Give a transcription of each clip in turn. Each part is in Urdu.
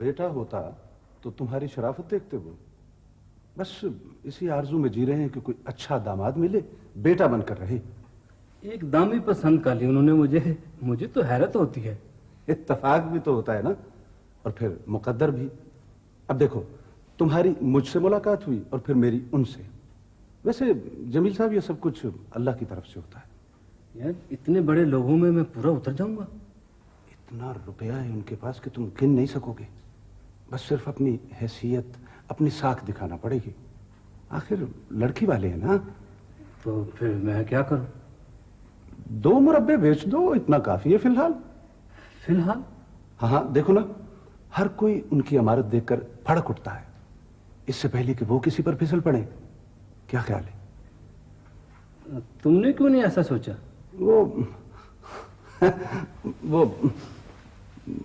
بیٹا ہوتا تو تمہاری شرافت دیکھتے وہ بس اسی آرزو میں جی رہے ہیں کہ کوئی اچھا داماد ملے بیٹا بن کر رہے۔ ایک دام ہی پسند کر لی انہوں نے مجھے۔ مجھے تو حیرت ہوتی ہے۔ اتفاق بھی تو ہوتا ہے نا۔ اور پھر مقدر بھی۔ اب دیکھو تمہاری مجھ سے ملاقات ہوئی اور پھر میری ان سے۔ ویسے جمیل صاحب یہ سب کچھ اللہ کی طرف سے ہوتا ہے۔ یار اتنے بڑے لوگوں میں میں پورا اتر جاؤں گا۔ اتنا روپیہ ہے ان کے پاس کہ تم گن نہیں سکو گے۔ بس صرف اپنی حیثیت اپنی ساکھ دکھانا پڑے گی۔ آخر لڑکی والے ہیں نا؟ تو پھر میں کیا کروں؟ دو مربے بیچ دو اتنا کافی ہے فی الحال۔ فی الحال؟ ہاں ہاں دیکھو نا ہر کوئی ان کی عمارت دیکھ کر پھڑک اٹھتا ہے۔ اس سے پہلے کہ وہ کسی پر پھسل پڑے۔ کیا خیال ہے؟ تم نے کیوں نہیں ایسا سوچا؟ وہ وہ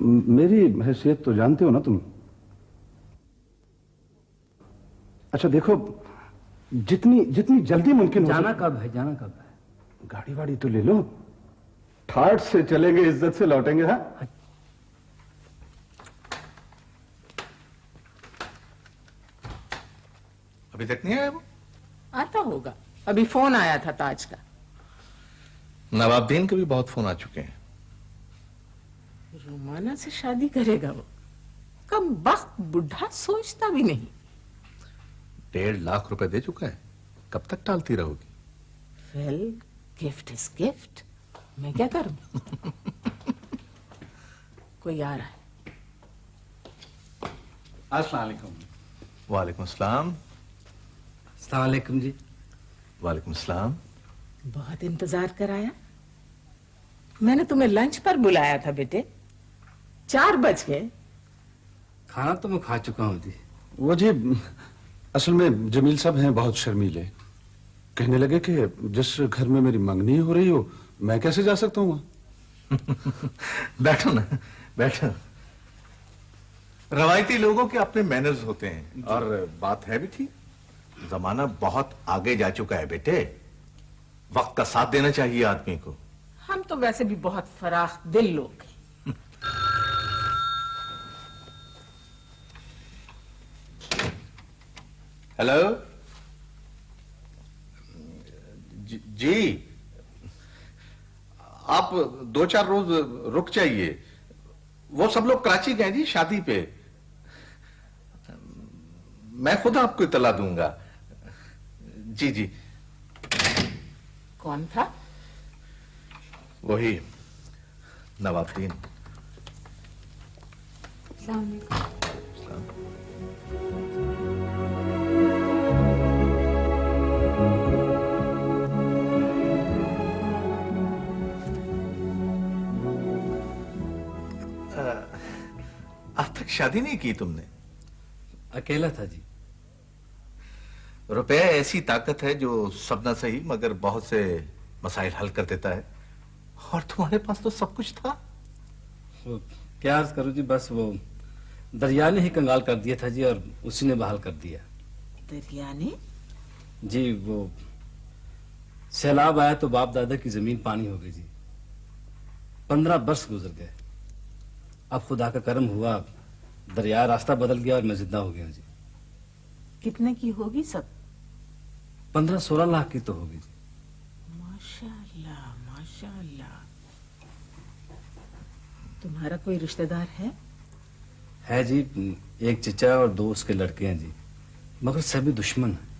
میری حیثیت تو جانتے ہو نا تم۔ اچھا دیکھو جتنی جتنی جلدی ممکن ہو جانا کب ہے؟ جانا کب ہے؟ گاڑی واڑی تو لے لو۔ ٹھاٹ سے چلیں گے عزت سے لوٹیں گے ہاں؟ ابھی تک نہیں آیا وہ؟ آتا ہوگا۔ ابھی فون آیا تھا تاج کا۔ نواب دین کے بھی بہت فون آ چکے ہیں۔ رومانہ سے شادی کرے گا وہ۔ کم وقت بڈھا سوچتا بھی نہیں۔ ڈیڑھ لاکھ روپے دے چکا ہے۔ کب تک ٹالتی رہو گی؟ Well gift is gift. میں کیا کروں؟ کوئی آ رہا ہے۔ السلام علیکم۔ وعلیکم السلام۔ السلام علیکم جی۔ وعلیکم السلام۔ بہت انتظار کرایا۔ میں نے تمہیں لنچ پر بلایا تھا بیٹے۔ چار بج گئے۔ کھانا تو میں کھا چکا ہوں جی۔ وہ جی اصل میں جمیل صاحب ہیں بہت شرمیلے۔ کہنے لگے کہ جس گھر میں میری منگنی ہو رہی ہو میں کیسے جا سکتا ہوں؟ بیٹھو نا بیٹھو۔ روایتی لوگوں کے اپنے مینرز ہوتے ہیں۔ اور بات ہے بھی ٹھیک۔ زمانہ بہت آگے جا چکا ہے بیٹے۔ وقت کا ساتھ دینا چاہیے آدمی کو۔ ہم تو ویسے بھی بہت فراخ دل لوگ ہیں۔ ہیلو جی آپ دو چار روز رک جائیے۔ وہ سب لوگ کراچی گئے جی شادی پہ۔ میں خود آپ کو اطلاع دوں گا۔ جی جی۔ کون تھا؟ وہی نواب دین السلام علیکم۔ شادی نہیں کی تم نے؟ اکیلا تھا جی۔ روپے ایسی طاقت ہے جو سب نہ صحیح مگر بہت سے مسائل حل کر دیتا ہے۔ اور تمہارے پاس تو سب کچھ تھا۔ کیا عرض کروں جی بس وہ دریا نے ہی کنگال کر دیا تھا جی اور اسی نے بحال کر دیا۔ دریا نے جی وہ سیلاب آیا تو باپ دادا کی زمین پانی ہو گئی جی۔ پندرہ برس گزر گئے۔ اب خدا کا کرم ہوا۔ دریا راستہ بدل گیا اور میں زندہ ہو گیا جی۔ کتنے کی ہوگی سب؟ پندرہ سولہ لاکھ کی تو ہوگی جی۔ ماشاء اللہ ماشاء اللہ تمہارا کوئی رشتہ دار ہے؟ ہے جی ایک چچا اور دو اس کے لڑکے ہیں جی۔ مگر سبھی دشمن ہیں۔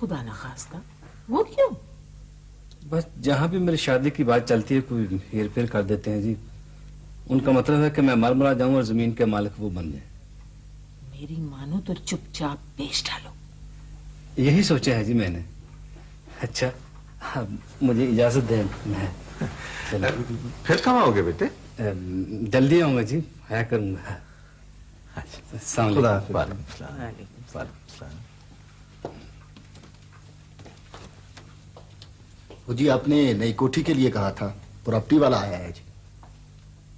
خدا نخواستہ وہ کیوں؟ بس جہاں بھی میری شادی کی بات چلتی ہے کوئی ہیر پھیر کر دیتے ہیں جی۔ ان کا مطلب ہے کہ میں مر مرا جاؤں اور زمین کے مالک وہ بن جائیں۔ میری مانو تو چپ چاپ پیش ڈالو۔ یہی سوچا ہے جی میں نے۔ اچھا مجھے اجازت دیں۔ میں پھر کب آؤ گے بیٹے جلدی آؤں گا جی ہے کروں گا۔ السلام علیکم۔ وعلیکم السلام۔ وہ جی آپ نے نئی کوٹھی کے لیے کہا تھا۔ پراپرٹی والا آیا ہے جی۔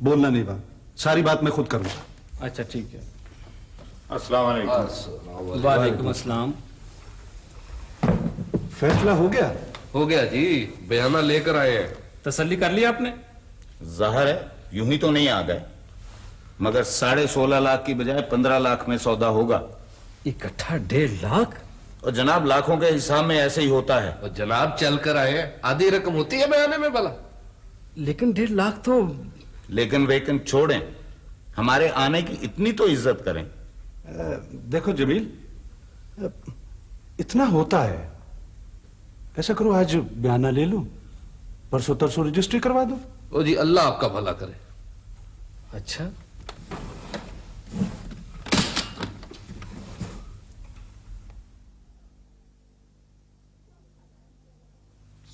بولنا نہیں بات۔ ساری بات میں خود کروں گا اچھا ٹھیک ہے۔ السلام علیکم۔ وعلیکم السلام۔ فیصلہ ہو گیا؟ ہو گیا جی۔ بیانہ لے کر آئے ہیں۔ تسلی کر لیا آپ نے؟ ظاہر ہے یوں ہی تو نہیں آ گئے۔ مگر ساڑھے سولہ لاکھ کی بجائے پندرہ لاکھ میں سودا ہوگا۔ اکٹھا ڈیڑھ لاکھ؟ اور جناب لاکھوں کے حساب میں ایسے ہی ہوتا ہے۔ اور جناب چل کر آئے آدھی رقم ہوتی ہے بیانے میں بلا لیکن ڈیڑھ لاکھ تو لیکن ویکن چھوڑیں۔ ہمارے آنے کی اتنی تو عزت کریں۔ دیکھو جمیل اتنا ہوتا ہے۔ ایسا کرو آج بیانہ لے لو پرسو ترسو رجسٹری کروا دو۔ او جی اللہ آپ کا بھلا کرے۔ اچھا۔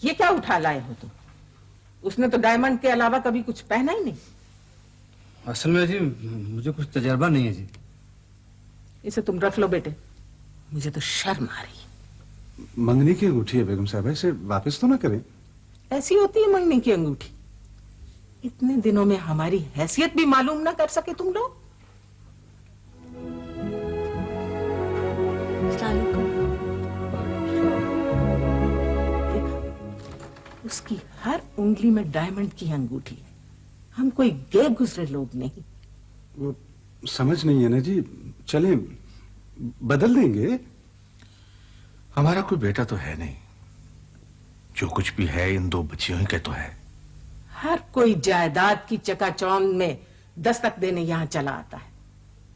یہ کیا اٹھا لائے ہو تم؟ اس نے تو ڈائمنڈ کے علاوہ کبھی کچھ پہنا ہی نہیں۔ اصل میں جی مجھے کچھ تجربہ نہیں ہے جی۔ اسے تم رکھ لو بیٹے۔ مجھے تو شرم آ رہی۔ منگنی کی انگوٹھی ہے بیگم صاحبہ اسے واپس تو نہ کریں۔ ایسی ہوتی ہے منگنی کی انگوٹھی۔ اتنے دنوں میں ہماری حیثیت بھی معلوم نہ کر سکے تم لوگ۔ السلام علیکم۔ اس کی ہر انگلی میں ڈائمنڈ کی انگوٹھی ہم کوئی گئے گزرے لوگ نہیں۔ وہ سمجھ نہیں ہے نا جی۔ چلیں بدل دیں گے۔ ہمارا کوئی بیٹا تو ہے نہیں۔ جو کچھ بھی ہے ان دو بچیوں ہی کے تو ہے۔ ہر کوئی جائیداد کی چکا چون میں دستک دینے یہاں چلا آتا ہے۔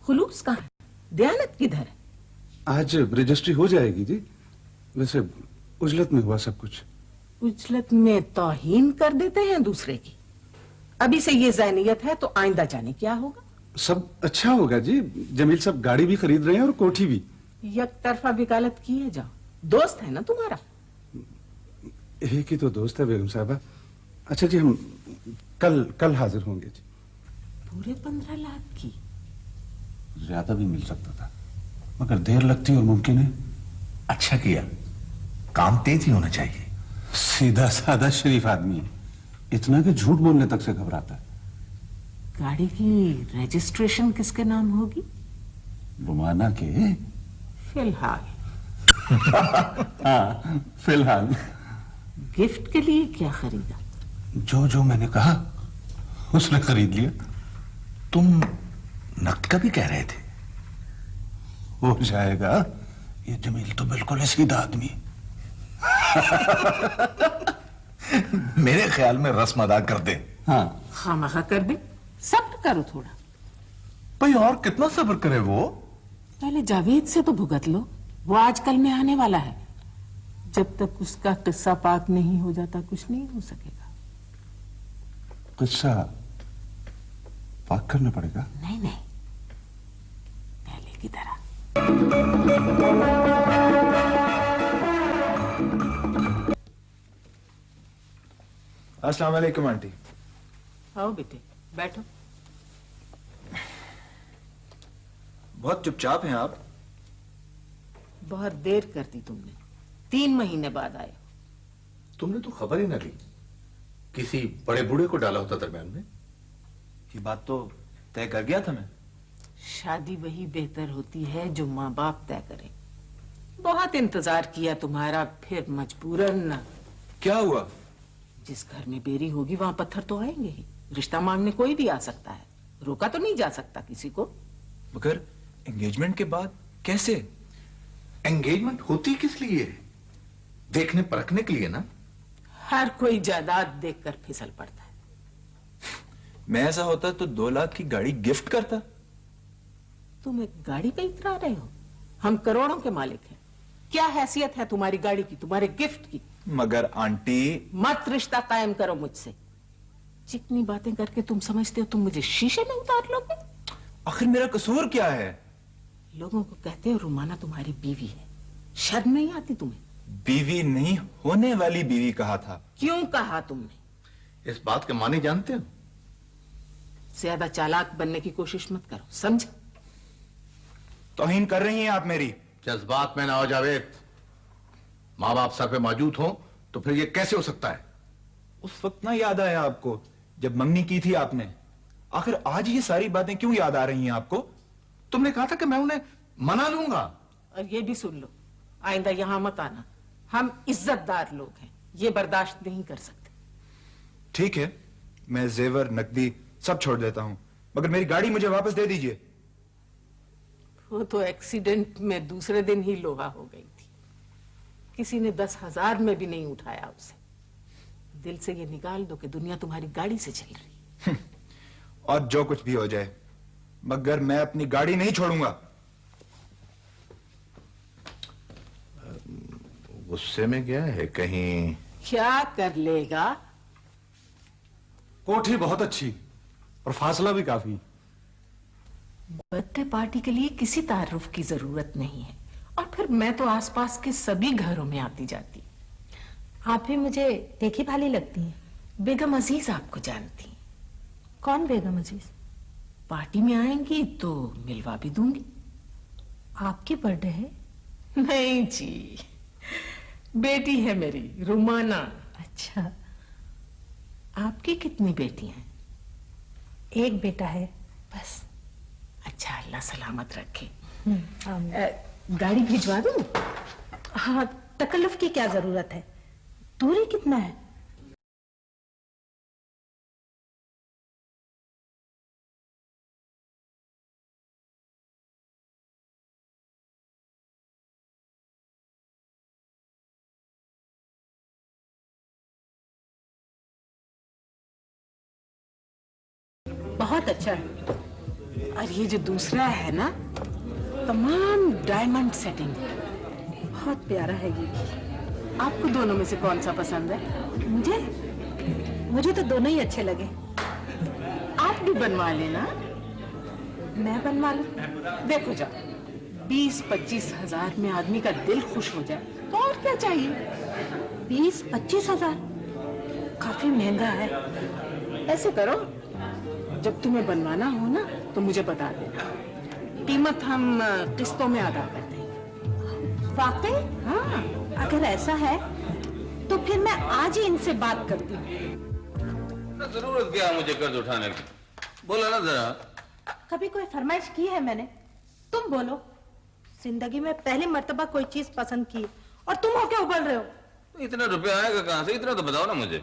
خلوص کہاں دیانت کدھر ہے؟ آج رجسٹری ہو جائے گی جی۔ ویسے اجلت میں ہوا سب کچھ۔ اجلت میں توہین کر دیتے ہیں دوسرے کی۔ ابھی سے یہ ذہنیت ہے تو آئندہ جانے کیا ہوگا۔ سب اچھا ہوگا جی۔ جمیل صاحب گاڑی بھی خرید رہے ہیں اور کوٹھی بھی۔ یک طرفہ وکالت کیے جاؤ دوست ہے نا تمہارا؟ ایک ہی تو دوست ہے بیگم صاحبہ۔ اچھا جی ہم کل کل حاضر ہوں گے جی۔ پورے پندرہ لاکھ کی۔ زیادہ بھی مل سکتا تھا۔ مگر دیر لگتی اور ممکن ہے۔ اچھا کیا۔ کام تیز ہی ہونا چاہیے۔ سیدھا سادہ شریف آدمی ہے۔ اتنا کہ جھوٹ بولنے تک سے گھبراتا ہے۔ گاڑی کی رجسٹریشن کس کے نام ہوگی؟ رومانا کے۔ فی الحال ہاں فی الحال گفٹ کے لیے کیا خریدا؟ جو جو میں نے کہا اس نے خرید لیا۔ تم نقد کا بھی کہہ رہے تھے۔ ہو جائے گا یہ جمیل تو بالکل سیدھا آدمی ہے۔ میرے خیال میں رسم ادا کر دے ہاں۔ خامخا کر دے صبر کرو تھوڑا۔ بھائی اور کتنا صبر کرے وہ؟ پہلے جاوید سے تو بھگت لو۔ وہ آج کل میں آنے والا ہے۔ جب تک اس کا قصہ پاک نہیں ہو جاتا کچھ نہیں ہو سکے گا۔ قصہ پاک کرنا پڑے گا؟ نہیں نہیں۔ پہلے کی طرح۔ السلام علیکم آنٹی۔ آؤ بیٹے بیٹھو۔ بہت چپ چاپ ہیں آپ۔ بہت دیر کر دی تم نے۔ تین مہینے بعد آئے۔ تم نے تو خبر ہی نہ لی۔ کسی بڑے بوڑھے کو ڈالا ہوتا درمیان میں۔ یہ بات تو طے کر گیا تھا میں۔ شادی وہی بہتر ہوتی ہے جو ماں باپ طے کریں بہت انتظار کیا تمہارا پھر مجبوراً کیا ہوا؟ جس گھر میں بیری ہوگی وہاں پتھر تو آئیں گے ہی۔ رشتہ مانگنے کوئی بھی آ سکتا ہے۔ روکا تو نہیں جا سکتا کسی کو۔ مگر انگیجمنٹ کے بعد کیسے؟ انگیجمنٹ ہوتی کس لیے؟ دیکھنے پرکھنے کے لیے نا۔ ہر کوئی جائیداد دیکھ کر پھسل پڑتا ہے۔ میں ایسا ہوتا تو دو لاکھ کی گاڑی گفٹ کرتا۔ تم ایک گاڑی پہ اترا رہے ہو۔ ہم کروڑوں کے مالک ہیں۔ کیا حیثیت ہے تمہاری گاڑی کی؟ تمہارے گفٹ کی۔ مگر آنٹی مت رشتہ قائم کرو مجھ سے۔ جتنی باتیں کر کے تم سمجھتے ہو تم مجھے شیشے میں اتار لو گے۔ آخر میرا قصور کیا ہے؟ لوگوں کو کہتے ہو رومانہ تمہاری بیوی ہے۔ شرم نہیں آتی تمہیں؟ بیوی نہیں ہونے والی بیوی کہا تھا۔ کیوں کہا تم نے؟ اس بات کے معنی جانتے ہو؟ زیادہ چالاک بننے کی کوشش مت کرو سمجھ توہین کر رہی ہیں آپ میری۔ جذبات میں نہ ہو جاوید ماں باپ سر پہ موجود ہوں تو پھر یہ کیسے ہو سکتا ہے؟ اس وقت نہ یاد آیا آپ کو جب منگنی کی تھی آپ نے۔ آخر آج یہ ساری باتیں کیوں یاد آ رہی ہیں آپ کو؟ تم نے کہا تھا کہ میں انہیں منا لوں گا۔ اور یہ بھی سن لو آئندہ یہاں مت آنا۔ ہم عزت دار لوگ ہیں یہ برداشت نہیں کر سکتے۔ ٹھیک ہے میں زیور نقدی سب چھوڑ دیتا ہوں مگر میری گاڑی مجھے واپس دے دیجیے۔ وہ تو ایکسیڈنٹ میں دوسرے دن ہی لوہا ہو گئی۔ کسی نے دس ہزار میں بھی نہیں اٹھایا اسے۔ دل سے یہ نکال دو کہ دنیا تمہاری گاڑی سے چل رہی۔ اور جو کچھ بھی ہو جائے مگر میں اپنی گاڑی نہیں چھوڑوں گا۔ غصے میں گیا ہے کہیں۔ کیا کر لے گا؟ کوٹھی بہت اچھی اور فاصلہ بھی کافی۔ برتھ ڈے پارٹی کے لیے کسی تعارف کی ضرورت نہیں ہے۔ اور پھر میں تو آس پاس کے سبھی گھروں میں آتی جاتی۔ آپ بھی مجھے دیکھی بھالی لگتی ہیں۔ بیگم عزیز آپ کو جانتی ہیں۔ کون بیگم عزیز؟ پارٹی میں آئیں گی تو ملوا بھی دوں گی۔ آپ کی برڈے ہے؟ نہیں جی۔ بیٹی ہے میری، رومانا۔ اچھا۔ آپ کی کتنی بیٹی ہیں؟ ایک بیٹا ہے، بس۔ اچھا اللہ سلامت رکھے۔ گاڑی بھیجوا دوں؟ ہاں تکلف کی کیا ضرورت ہے؟ دوری کتنا ہے؟ بہت اچھا۔ ہے اور یہ جو دوسرا ہے نا؟ تمام ڈائمنڈ سیٹنگ بہت پیارا ہے یہ. آپ کو دونوں میں سے کون سا پسند ہے؟ مجھے؟ مجھے تو دونوں ہی اچھے لگے. آپ بھی بنوا لینا. میں بنوا لوں. دیکھو جا. بیس پچیس ہزار میں آدمی کا دل خوش ہو جائے. تو اور کیا چاہیے؟ بیس پچیس ہزار؟ کافی مہنگا ہے. ایسے کرو. جب تمہیں بنوانا ہو نا، تو مجھے بتا دینا. قیمت ہم قسطوں میں ادا کرتے ہیں۔ واقعی؟ ہاں۔ اگر ایسا ہے تو پھر میں آج ہی ان سے بات کرتی ہوں۔ ضرورت کیا مجھے قرض اٹھانے کی؟ بولا نا ذرا۔ کبھی کوئی فرمائش کی ہے میں نے؟ تم بولو۔ زندگی میں پہلی مرتبہ کوئی چیز پسند کی اور تم ہو کے ابل رہے ہو۔ اتنا روپیہ آئے گا کہاں سے؟ اتنا تو بتاؤ نا مجھے۔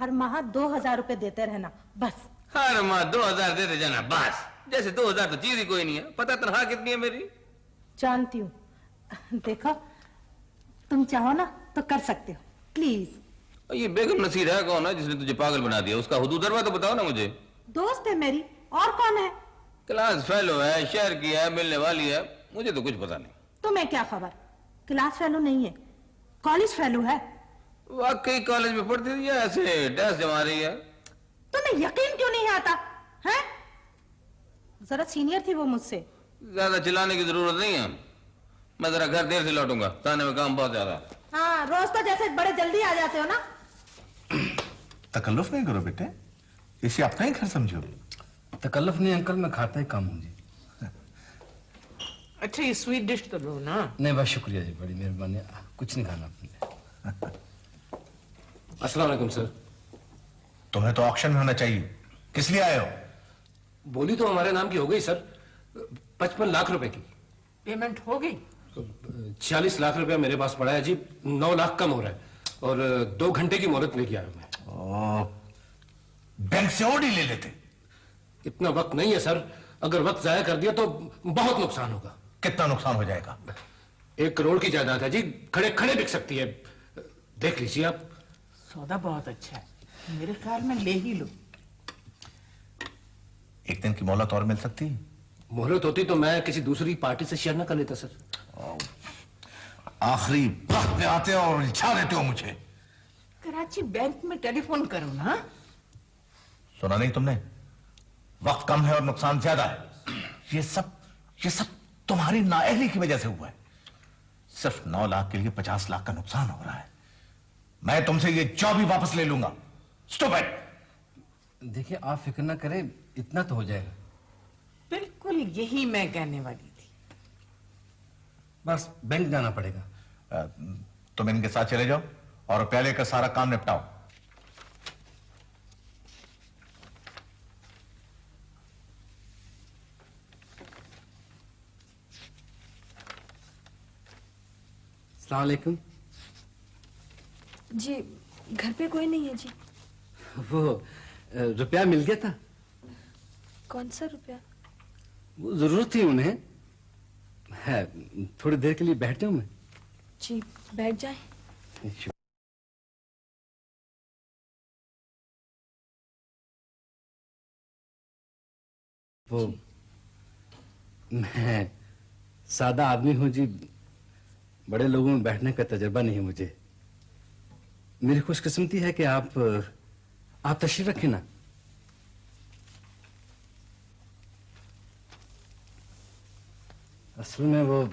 ہر ماہ دو ہزار روپے دیتے رہنا بس۔ ہر ماہ دو ہزار دیتے جانا بس۔ جیسے دو ہزار تو چیز ہی کوئی نہیں ہے۔ پتہ تنہا کتنی ہے میری؟ جانتی ہوں۔ دیکھو تم چاہو نا تو کر سکتے ہو۔ پلیز۔ یہ بیگم نصیر ہے کون ہے جس نے تجھے پاگل بنا دیا؟ اس کا حدود دروا تو بتاؤ نا مجھے۔ دوست ہے میری۔ اور کون ہے؟ کلاس فیلو ہے شہر کی ہے ملنے والی ہے۔ مجھے تو کچھ پتا نہیں۔ تمہیں کیا خبر؟ کلاس فیلو نہیں ہے۔ کالج فیلو ہے۔ واقعی کالج میں پڑھتی تھی ایسے ڈیس جما رہی ہے؟ تمہیں یقین کیوں نہیں آتا؟ ہے ذرا سینئر تھی وہ مجھ سے۔ زیادہ چلانے کی ضرورت نہیں ہے۔ میں ذرا گھر دیر سے لوٹوں گا۔ تانے میں کام بہت زیادہ ہاں روز تو جیسے بڑے جلدی آ جاتے ہو نا۔ تکلف نہیں کرو بیٹے۔ اسے اپنا ہی گھر سمجھو۔ تکلف نہیں انکل میں کھاتا ہی کام ہوں جی۔ اچھا یہ سویٹ ڈش تو لو نا۔ نہیں بس شکریہ جی بڑی مہربانی۔ کچھ نہیں کھانا اپنے۔ نے السلام علیکم سر۔ تمہیں تو آکشن میں ہونا چاہیے۔ کس لیے آئے ہو؟ بولی تو ہمارے نام کی ہو گئی سر پچپن لاکھ روپے کی۔ پیمنٹ ہو گئی؟ چھیالیس لاکھ روپے میرے پاس پڑا ہے جی نو لاکھ کم ہو رہا ہے۔ اور دو گھنٹے کی مہرت لے کے آیا میں۔ بینک سے اوڈی لے لیتے۔ اتنا وقت نہیں ہے سر اگر وقت ضائع کر دیا تو بہت نقصان ہوگا۔ کتنا نقصان ہو جائے گا؟ ایک کروڑ کی جائیداد ہے جی کھڑے کھڑے بک سکتی ہے۔ دیکھ لیجیے آپ۔ سودا بہت اچھا ہے۔ میرے خیال میں لے ہی لو۔ ایک دن کی مہلت اور مل سکتی مہلت ہوتی تو میں کسی دوسری پارٹی سے شیئر نہ کر لیتا سر۔ آخری وقت میں آتے اور اچھا دیتے ہو مجھے۔ کراچی بینک میں ٹیلی فون کرو نا۔ سنا نہیں تم نے؟ وقت کم ہے اور نقصان زیادہ ہے۔ یہ سب یہ سب تمہاری نااہلی کی وجہ سے ہوا ہے۔ صرف نو لاکھ کے لیے پچاس لاکھ کا نقصان ہو رہا ہے۔ میں تم سے یہ جاب ہی واپس لے لوں گا۔ سٹوپڈ دیکھیں آپ فکر نہ کریں اتنا تو ہو جائے گا۔ بالکل یہی میں کہنے والی تھی۔ بس بینک جانا پڑے گا۔ تم ان کے ساتھ چلے جاؤ اور پہلے کا سارا کام نپٹاؤ۔ السلام علیکم۔ جی گھر پہ کوئی نہیں ہے جی۔ وہ روپیہ مل گیا تھا؟ کون سا روپیہ؟ وہ ضرورت تھی انہیں۔ ہے تھوڑی دیر کے لیے بیٹھ جاؤں میں۔ جی بیٹھ جائیں۔ وہ جی۔ میں سادہ آدمی ہوں جی بڑے لوگوں میں بیٹھنے کا تجربہ نہیں مجھے۔ میری خوش قسمتی ہے کہ آپ آپ تشریف رکھیں نا۔ اصل میں وہ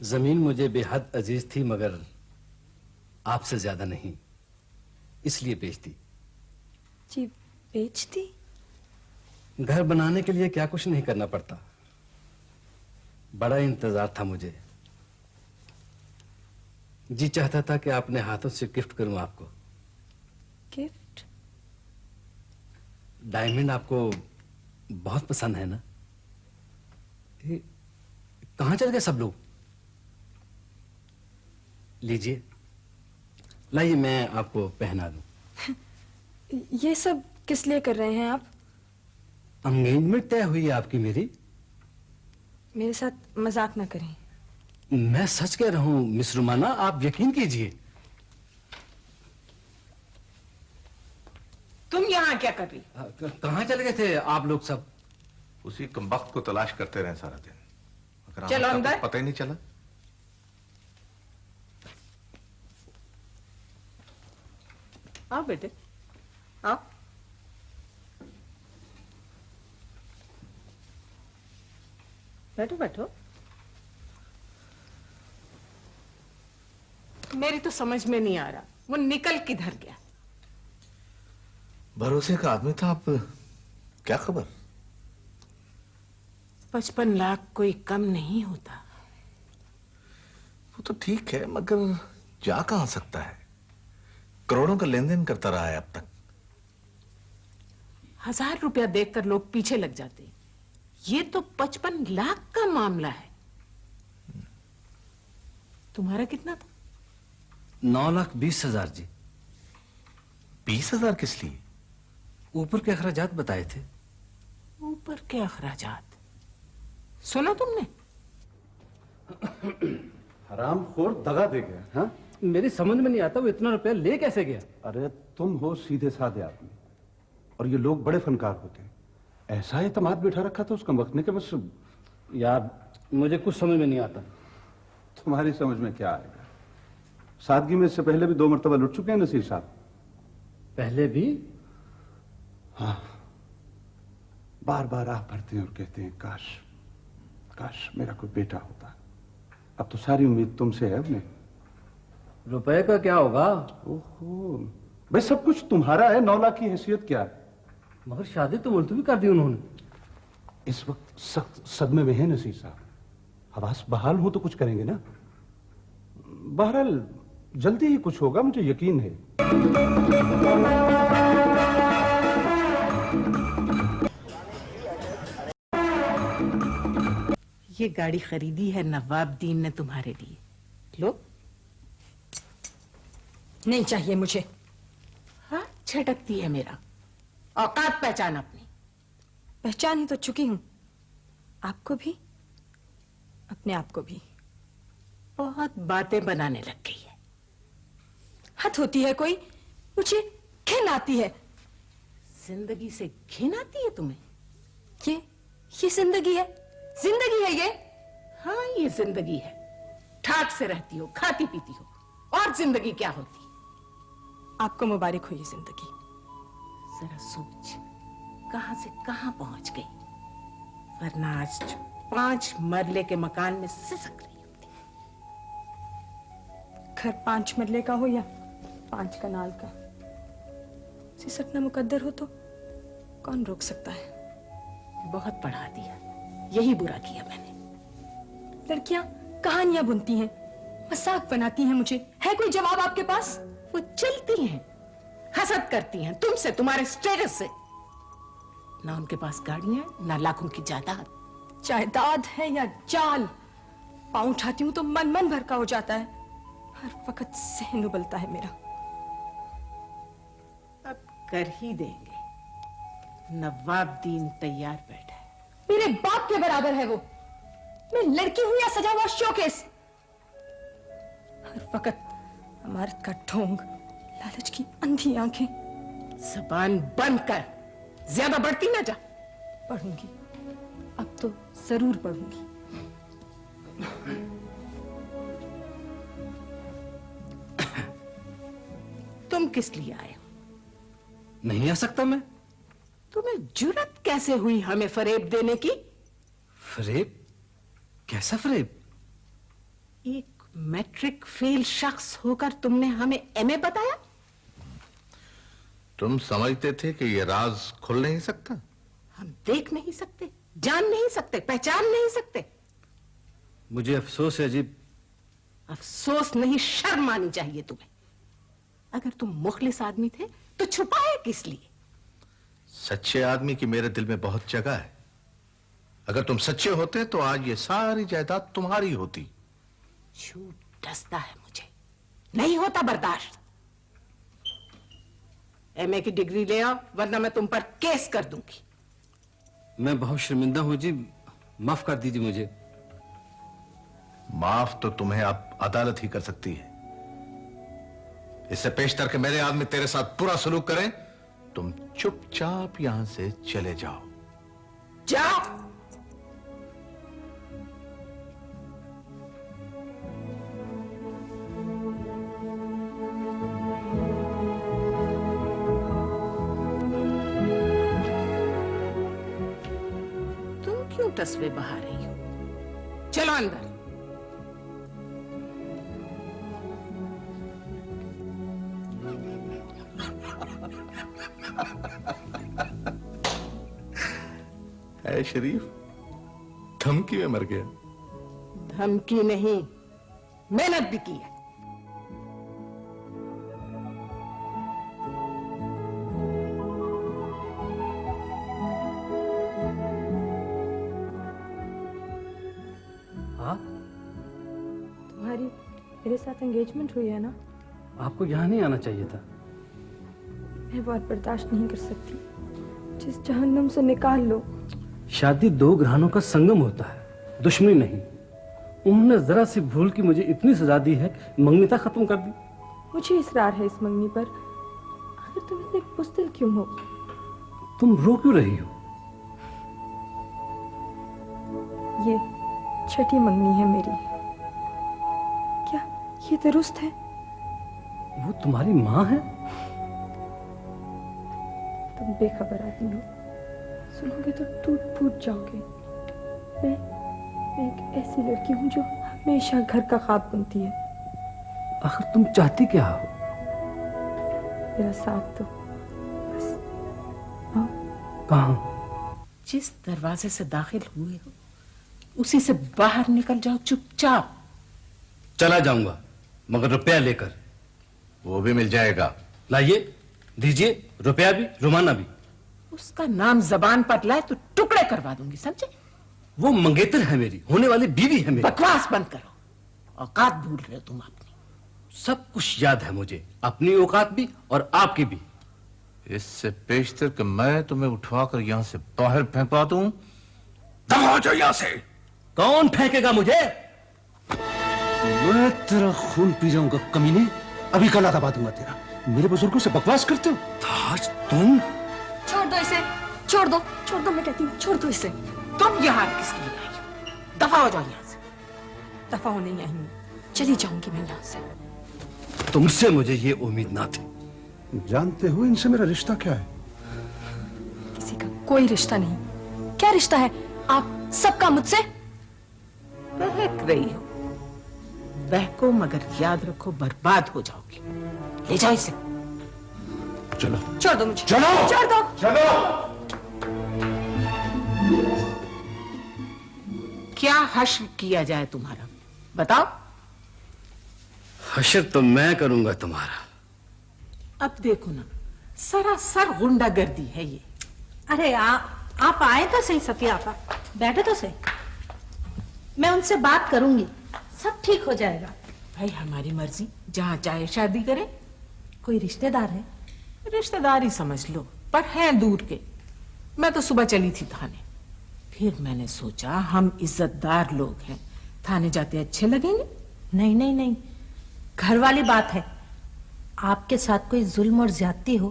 زمین مجھے بے حد عزیز تھی مگر آپ سے زیادہ نہیں اس لیے بیچ دی۔ جی بیچ دی؟ گھر بنانے کے لیے کیا کچھ نہیں کرنا پڑتا۔ بڑا انتظار تھا مجھے۔ جی چاہتا تھا کہ آپ نے ہاتھوں سے گفٹ کروں آپ کو۔ گفٹ؟ ڈائمنڈ آپ کو بہت پسند ہے نا؟ کہاں چل گئے سب لوگ؟ لیجیے۔ لائیے میں آپ کو پہنا دوں۔ یہ سب کس لیے کر رہے ہیں آپ؟ انگیجمنٹ طے ہوئی آپ کی میری۔ میرے ساتھ مذاق نہ کریں۔ میں سچ کہہ رہا ہوں مس رومانا آپ یقین کیجیے۔ تم یہاں کیا کر رہی؟ کہاں چل گئے تھے آپ لوگ سب؟ اسی کمبخت کو تلاش کرتے رہے سارا دن۔ چلو اندر۔ پتہ ہی نہیں چلا۔ آؤ بیٹے۔ آؤ۔ بیٹھو بیٹھو۔ میری تو سمجھ میں نہیں آ رہا۔ وہ نکل کدھر گیا؟ بھروسے کا آدمی تھا آپ کیا خبر؟ پچپن لاکھ کوئی کم نہیں ہوتا۔ وہ تو ٹھیک ہے مگر جا کہاں سکتا ہے؟ کروڑوں کا لین دین کرتا رہا ہے اب تک۔ ہزار روپیہ دیکھ کر لوگ پیچھے لگ جاتے یہ تو پچپن لاکھ کا معاملہ ہے۔ تمہارا کتنا تھا؟ نو لاکھ بیس ہزار جی۔ بیس ہزار کس لیے؟ اوپر کے اخراجات بتائے تھے۔ اوپر کے اخراجات۔ سنا تم نے؟ حرام خور دگا دے گیا ہاں؟ میری سمجھ میں نہیں آتا وہ اتنا روپیہ لے کیسے گیا؟ ارے تم ہو سیدھے سادھے آدمی اور یہ لوگ بڑے فنکار ہوتے ہیں۔ ایسا اعتماد بیٹھا رکھا تھا اس کا وقت نے کہ بس یار مجھے کچھ سمجھ میں نہیں آتا۔ تمہاری سمجھ میں کیا آئے گا؟ سادگی میں اس سے پہلے بھی دو مرتبہ لٹ چکے ہیں نصیر صاحب۔ پہلے بھی؟ ہاں۔ بار بار آہ بھرتے ہیں اور کہتے ہیں کاش کاش میرا کوئی بیٹا ہوتا۔ اب تو ساری امید تم سے ہے اب روپے کا کیا ہوگا؟ اوہو۔ بھائی سب کچھ تمہارا ہے نولا کی حیثیت کیا ہے؟ مگر شادی تو ملتوی کر دی انہوں نے۔ اس وقت سخت صدمے میں ہے نصیر صاحب۔ حواس بحال ہوں تو کچھ کریں گے نا؟ بہرحال جلدی ہی کچھ ہوگا مجھے یقین ہے۔ موسیقی یہ گاڑی خریدی ہے نواب دین نے تمہارے لیے۔ لو نہیں چاہیے مجھے۔ ہاں چھٹکتی ہے میرا۔ اوقات پہچان اپنی۔ پہچان ہی تو چکی ہوں۔ آپ کو بھی؟ اپنے آپ کو بھی۔ بہت باتیں بنانے لگ گئی ہے۔ حد ہوتی ہے کوئی؟ مجھے کھن آتی ہے۔ زندگی سے کھن آتی ہے تمہیں؟ یہ یہ زندگی ہے۔ زندگی ہے یہ؟ ہاں یہ زندگی ہے۔ ٹھاٹ سے رہتی ہو، کھاتی پیتی ہو، اور زندگی کیا ہوتی؟ آپ کو مبارک ہو یہ زندگی۔ ذرا سوچ، کہاں سے کہاں پہنچ گئی؟ ورنہ آج پانچ مرلے کے مکان میں سسک رہی ہوتی۔ گھر پانچ مرلے کا ہو یا پانچ کنال کا؟ سسکنا مقدر ہو تو کون روک سکتا ہے؟ بہت پڑھا دیا۔ یہی برا کیا میں نے۔ لڑکیاں کہانیاں بنتی ہیں، مساق بناتی ہیں مجھے۔ ہے کوئی جواب آپ کے پاس؟ وہ چلتی ہیں، حسد کرتی ہیں۔ تم سے، تمہارے سٹیٹس سے۔ نہ ان کے پاس گاڑیاں نہ لاکھوں کی جائیداد۔ جائیداد ہے یا جال، پاؤں اٹھاتی ہوں تو من من بھر کا ہو جاتا ہے۔ ہر وقت سہن ابلتا ہے میرا۔ اب کر ہی دیں گے۔ نواب دین تیار بیٹھے۔ میرے باپ کے برابر ہے وہ۔ میں لڑکی ہوں یا سجا ہوا شوکیس ہر وقت عمارت کا ڈھونگ لالچ کی اندھی آنکھیں۔ زبان بند کر۔ زیادہ بڑھتی نہ جا۔ پڑھوں گی۔ اب تو ضرور پڑھوں گی۔ تم کس لیے آئے ہو؟ نہیں آ سکتا میں۔ تمہیں جرت کیسے ہوئی ہمیں فریب دینے کی؟ فریب؟ کیسا فریب؟ ایک میٹرک فیل شخص ہو کر تم نے ہمیں ایم اے بتایا؟ تم سمجھتے تھے کہ یہ راز کھل نہیں سکتا؟ ہم دیکھ نہیں سکتے جان نہیں سکتے پہچان نہیں سکتے۔ مجھے افسوس ہے عجیب۔ افسوس نہیں شرم آنی چاہیے تمہیں۔ اگر تم مخلص آدمی تھے تو چھپائے کس لیے؟ سچے آدمی کی میرے دل میں بہت جگہ ہے۔ اگر تم سچے ہوتے تو آج یہ ساری جائیداد تمہاری ہوتی۔ جھوٹ ڈستا ہے مجھے۔ نہیں ہوتا برداشت۔ ایم اے کی ڈگری لے آؤ ورنہ میں تم پر کیس کر دوں گی۔ میں بہت شرمندہ ہوں جی۔ معاف کر دیجیے مجھے۔ معاف تو تمہیں آپ عدالت ہی کر سکتی ہے۔ اس سے پیش تر کہ میرے آدمی تیرے ساتھ پورا سلوک کریں۔ تم چپ چاپ یہاں سے چلے جاؤ۔ جاؤ تم کیوں تصویر بہا رہی ہو؟ چلو اندر۔ اے شریف دھمکی میں مر گیا۔ دھمکی نہیں محنت بھی کی ہے۔ ہاں؟ تمہاری میرے ساتھ انگیجمنٹ ہوئی ہے نا؟ آپ کو یہاں نہیں آنا چاہیے تھا۔ میں بہت برداشت نہیں کر سکتی۔ جس جہنم سے نکال لو۔ شادی دو گرہنوں کا سنگم ہوتا ہے دشمنی نہیں۔ انہوں نے ذرا سی بھول کی مجھے اتنی سزا دی ہے کہ منگنیتا ختم کر دی۔ مجھے اسرار ہے اس منگنی پر۔ آخر تم اتنے پستل کیوں ہو؟ تم رو کیوں رہی ہو؟ یہ چھٹی منگنی ہے میری۔ کیا یہ درست ہے؟ وہ تمہاری ماں ہے؟ بے خبر آدمی ہو سنو گے تو ٹوٹ پھوٹ جاؤ گے۔ میں میں ایک ایسی لڑکی ہوں جو ہمیشہ گھر کا خواب بنتی ہے۔ آخر تم چاہتی کیا ہو؟ میرا ساتھ تو بس۔ کہاں جس دروازے سے داخل ہوئے ہو اسی سے باہر نکل جاؤ چپ چاپ۔ چلا جاؤں گا مگر روپیہ لے کر۔ وہ بھی مل جائے گا۔ لائیے دیجیے روپیہ بھی رومانہ بھی۔ اس کا نام زبان پر لائے تو ٹکڑے کروا دوں گی سمجھے؟ وہ منگیتر ہے میری ہونے والی بیوی ہے میری۔ بکواس بند کرو۔ اوقات بھول رہے ہو تم اپنی۔ سب کچھ یاد ہے مجھے اپنی اوقات بھی اور آپ کی بھی۔ اس سے پیشتر کہ میں تمہیں اٹھوا کر یہاں سے باہر پھینکا دوں۔ دفعہ جاؤ یہاں سے۔ کون پھینکے گا مجھے؟ میں تیرا خون پی جاؤں گا کمینے ابھی کل آدھا بات ہوں گا تیرا۔ میرے بزرگوں سے بکواس کرتے ہو۔ تاج تم؟ چھوڑ دو اسے چھوڑ دو چھوڑ دو میں کہتی ہوں چھوڑ دو اسے۔ تم یہاں کس لیے آئی دفع ہو جاؤ یہاں سے۔ دفع ہونے ہی آئی چلی جاؤں گی میں یہاں سے۔ تم سے مجھے یہ امید نہ تھی۔ جانتے ہو ان سے میرا رشتہ کیا ہے؟ کسی کا کوئی رشتہ نہیں۔ کیا رشتہ ہے؟ آپ سب کا مجھ سے؟ بہک رہی ہو۔ بہکو مگر یاد رکھو برباد ہو جاؤ گی۔ لے جائے اسے۔ چلو۔ چھوڑ دو مجھے۔ چلو۔ چھوڑ دو۔ چلو۔ کیا حشر کیا جائے تمہارا؟ بتاؤ۔ حشر تو میں کروں گا تمہارا۔ اب دیکھو نا سراسر گنڈا گردی ہے یہ۔ ارے آپ آئے تو صحیح سفیہ آپ بیٹھے تو صحیح۔ میں ان سے بات کروں گی۔ سب ٹھیک ہو جائے گا۔ بھائی ہماری مرضی۔ جہاں چاہے شادی کرے کوئی رشتہ دار ہے؟ رشتہ داری سمجھ لو، پر ہیں دور کے۔ میں تو صبح چلی تھی تھانے۔ پھر میں نے سوچا، ہم عزت دار لوگ ہیں۔ تھانے جاتے اچھے لگیں گے؟ نہیں نہیں نہیں۔ گھر والی بات ہے۔ آپ کے ساتھ کوئی ظلم اور زیادتی ہو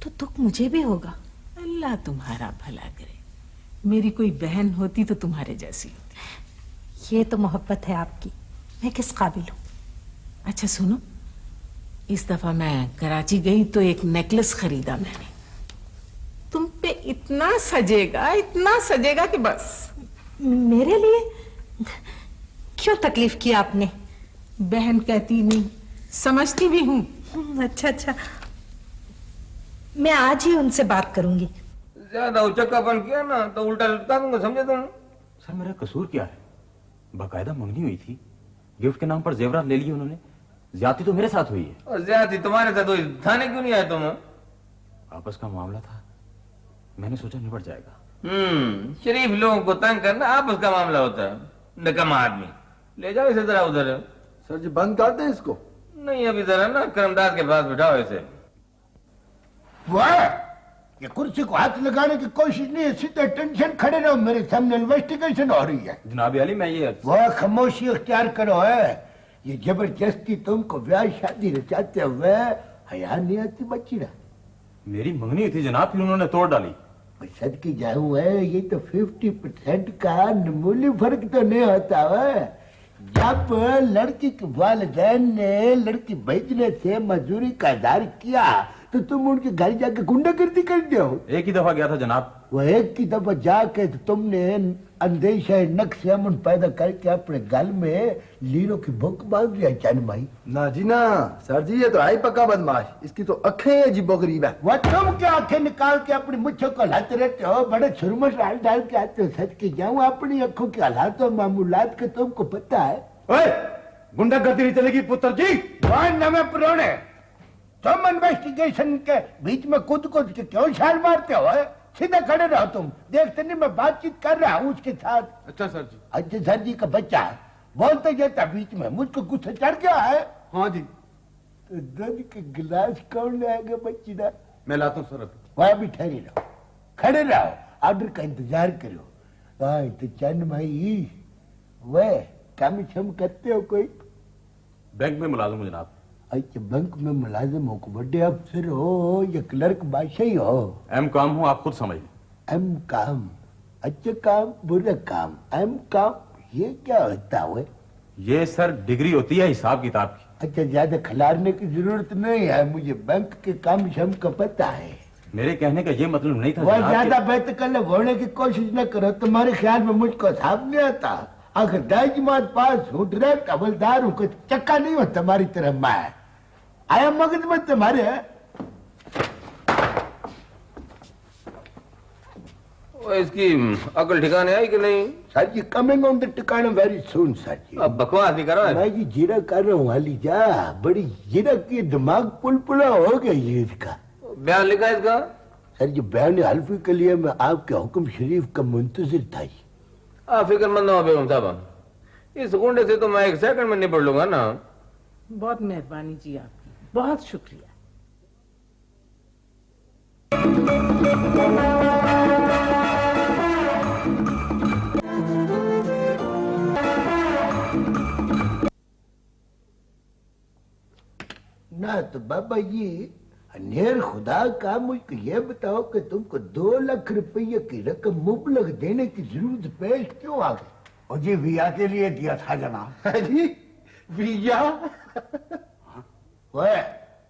تو دکھ مجھے بھی ہوگا۔ اللہ تمہارا بھلا کرے۔ میری کوئی بہن ہوتی تو تمہارے جیسی ہوتی۔ یہ تو محبت ہے آپ کی۔ میں کس قابل ہوں؟ اچھا سنو۔ اس دفعہ میں کراچی گئی تو ایک نیکلس خریدا میں نے۔ تم پہ اتنا سجے گا اتنا سجے گا کہ بس۔ میرے لیے؟ کیوں تکلیف کیا آپ نے؟ بہن کہتی نہیں سمجھتی بھی ہوں۔ اچھا اچھا۔ میں آج ہی ان سے بات کروں گی۔ زیادہ اچکا پن کیا نا تو الٹا لٹتا دوں گا سمجھے تم سر میرا قصور کیا ہے؟ باقاعدہ منگنی ہوئی تھی۔ گفٹ کے نام پر زیورات لے لیے انہوں نے۔ زیادتی تو میرے ساتھ ہوئی ہے۔ زیادتی تمہارے ساتھ ہوئی تھانے کیوں نہیں آئے تم؟ آپس کا معاملہ تھا۔ میں نے سوچا نبڑ جائے گا۔ شریف لوگوں کو تنگ کرنا آپس کا معاملہ ہوتا ہے۔ نکم آدمی۔ لے جاؤ اسے ذرا ادھر۔ سر جی بند کر دیں اس کو۔ نہیں ابھی ذرا نا کرمداد کے پاس بٹھاؤ اسے۔ وہ یہ کرسی کو ہاتھ لگانے کی کوشش نہیں ہے سیدھے ٹینشن کھڑے رہو۔ میرے سامنے انویسٹیگیشن ہو رہی ہے۔ جناب علی میں یہ وہ خاموشی اختیار کرو ہے یہ زبردستی تم کو ویاہ شادی رچاتے ہوئے حیاء نہیں آتی بچی رہا میری منگنی تھی جناب پھر انہوں نے توڑ ڈالی۔ صد کی جاؤں ہے یہ تو ففٹی پرسنٹ کا نمولی فرق تو نہیں ہوتا ہے۔ جب لڑکی کے والدین نے لڑکی بھیجنے سے مزوری کا ادار کیا تو تم ان کے گھر جا کے گنڈا گردی کر دیا ہو۔ ایک ہی دفعہ گیا تھا جناب۔ وہ ایک ہی دفعہ جا کے تم نے اندیشہ نقش امن پیدا کر کے اپنے گل میں لیروں کی بھوک باندھ لیا چین بھائی۔ نا جی نا سر جی یہ تو آئی پکا بدماش۔ اس کی تو اکھیں عجیب و غریب ہے۔ وہ تم کیا آنکھیں نکال کے اپنی مچھوں کو ہلاتے رہتے ہو؟ بڑے چھرمش ڈال ڈال کے آتے ہو سچ کے جاؤں اپنی اکھوں کے حالات اور معمولات کے تم کو پتہ ہے۔ اے گنڈا گردی نہیں چلے گی پتر جی۔ وہاں نمے پرونے تم انویسٹیگیشن کے بیچ میں کود کود کے کیوں شال مارتے ہوئے سیدھے کھڑے رہو تم۔ دیکھتے نہیں میں بات چیت کر رہا ہوں اس کے ساتھ۔ اچھا سر جی۔ اچھا سر جی کا بچہ ہے بولتے جاتا بیچ میں مجھ کو گسا چڑھ گیا ہے۔ ہاں جی۔ تو دن کے گلاس کون لے گا بچی دا؟ میں لاتا ہوں سر ابھی وہاں بھی ٹھہرے رہو۔ کھڑے رہو۔ آرڈر کا انتظار کرو۔ ہاں تو چند بھائی وہ کم شم کرتے ہو کوئی؟ بینک میں ملازم ہوں جناب۔ اچھا بینک میں ملازم ہو بڑے افسر ہو یا کلرک بادشاہ ہو۔ ایم کام ہوں آپ خود سمجھ ایم کام اچھا کام برا کام۔ ایم کام یہ کیا ہوتا ہے؟ یہ سر ڈگری ہوتی ہے حساب کتاب کی۔ اچھا زیادہ کھلارنے کی ضرورت نہیں ہے مجھے بینک کے کام شم کا پتہ ہے۔ میرے کہنے کا یہ مطلب نہیں تھا زیادہ بہتکلب ہونے کی کوشش نہ کرو تمہارے خیال میں مجھ کو حساب نہیں آتا؟ اگر دائج مات پاس ہوں ڈریکٹ عملدار ہوں کوئی چکا نہیں ہوں تمہاری طرح میں۔ آیا مگز میں تمہارے اس کی عقل ٹھکانے آئی کہ نہیں صاحب جی coming on the ٹکانا very soon صاحب جی اب بکواس نہیں کر رہا میں جی جیرا کر رہا ہوں علی جا بڑی جیرا کی دماغ پل پلا ہو گیا یہ اس کا بیان لکھا اس کا سر جی بیان حلفی کے لیے میں آپ کے حکم شریف کا منتظر تھا جی آپ فکر مند ہو بیگم صاحبہ اس گنڈے سے تو میں ایک سیکنڈ میں نپڑ لوں گا نا بہت مہربانی جی آپ بہت شکریہ۔ نہ تو بابا جی، یہ انہیر خدا کا مجھ کو یہ بتاؤ کہ تم کو دو لکھ روپیہ کی رقم مبلغ دینے کی ضرورت پیش کیوں آ گئی؟ اور جی ویا کے لیے دیا تھا جناب۔ جی ویا؟ اوے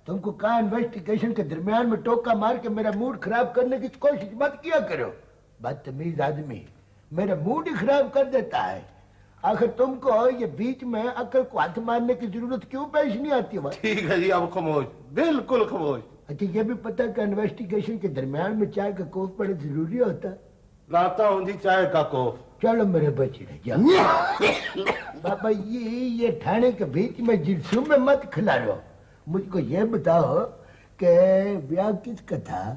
تم کو کہا انویسٹیگیشن کے درمیان میں ٹوکا مار کے میرا موڈ خراب کرنے کی کوشش مت کیا کرو۔ بدتمیز آدمی میرا موڈ ہی خراب کر دیتا ہے۔ آخر تم کو یہ بیچ میں عقل کو ہاتھ مارنے کی ضرورت کیوں پیش نہیں آتی ٹھیک ہے جی اب خاموش بالکل خاموش۔ اچھا یہ بھی پتہ کہ انویسٹیگیشن کے درمیان میں چائے کا کوف پڑے ضروری ہوتا۔ لاتا ہوں جی چائے کا کوف۔ چلو میرے بچے جا بابا جی، یہ یہ تھانے کے بیچ میں جلسوں میں مت کھلا رہو مجھ کو یہ بتاؤ کہ بیاہ کس کا تھا؟